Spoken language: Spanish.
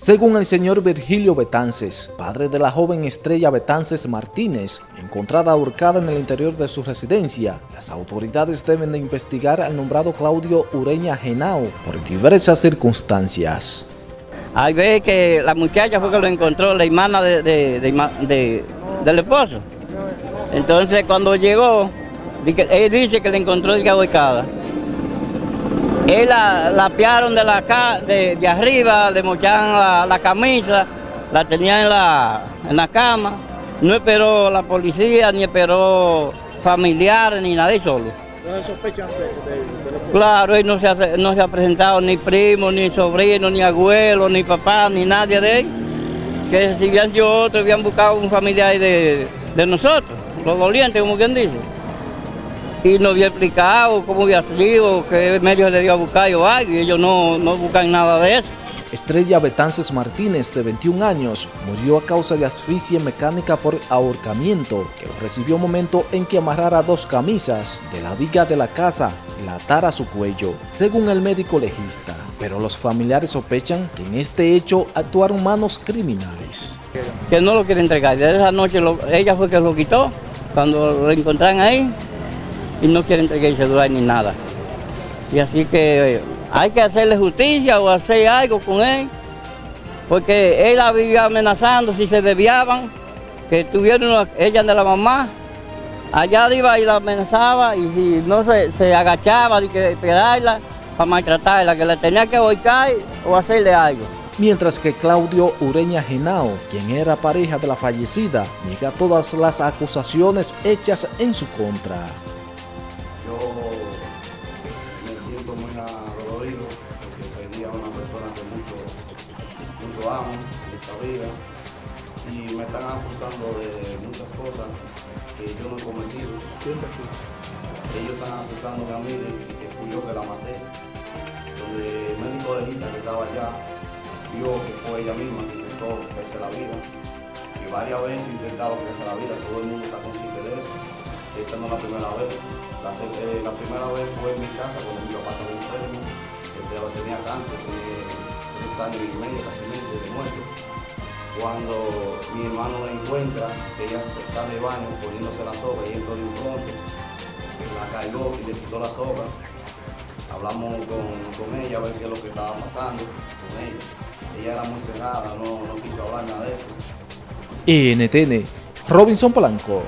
Según el señor Virgilio Betances, padre de la joven estrella Betances Martínez, encontrada ahorcada en el interior de su residencia, las autoridades deben de investigar al nombrado Claudio Ureña Genao por diversas circunstancias. Hay veces que la muchacha fue que lo encontró, la hermana de, del esposo. Entonces cuando llegó, él dice que le encontró ahorcada. Él la, la piaron de, la, de, de arriba, le mochaban la, camisa, la tenían en la, en la cama. No esperó la policía, ni esperó familiares, ni nadie solo. ¿No sospechan de, Claro, él no se, ha, no se ha presentado ni primo, ni sobrino, ni abuelo, ni papá, ni nadie de él. Que si habían yo otro, habían buscado un familiar de, de nosotros, los dolientes, como quien dice y no había explicado cómo había sido, qué medio le dio a buscar o algo, y ellos no, no buscan nada de eso. Estrella Betances Martínez, de 21 años, murió a causa de asfixia mecánica por ahorcamiento, que recibió momento en que amarrara dos camisas de la viga de la casa y la atara a su cuello, según el médico legista. Pero los familiares sospechan que en este hecho actuaron manos criminales. Que no lo quiere entregar, de esa noche ella fue que lo quitó, cuando lo encontraron ahí, y no quieren entregarse durar ni nada. Y así que eh, hay que hacerle justicia o hacer algo con él, porque él la vivía amenazando si se desviaban, que tuvieron ella de la mamá, allá iba y la amenazaba y si no se, agachaba de que esperarla para maltratarla, que le tenía que boicar o hacerle algo. Mientras que Claudio Ureña Genao, quien era pareja de la fallecida, niega todas las acusaciones hechas en su contra. Amo en esta vida y me están acusando de muchas cosas que yo no he cometido. Ellos están acusándome a mí de que fui yo que la maté. Donde el médico legista que estaba allá vio que fue ella misma que intentó quitarse la vida. Y varias veces he intentado quitarse la vida, todo el mundo está consciente de. Esta no es la primera vez. La, eh, la primera vez fue en mi casa cuando mi papá estaba enfermo, que tenía cáncer, tenía sangre y medio casi de muerto. Cuando mi hermano la encuentra, ella está de baño poniéndose la soga y entró de un pronto, la cayó y le quitó la soga. Hablamos con, con, ella a ver qué es lo que estaba pasando con ella. Ella era muy cerrada, no, no quiso hablar nada de eso. NTN, Robinson Polanco.